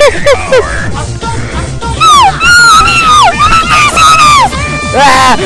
à,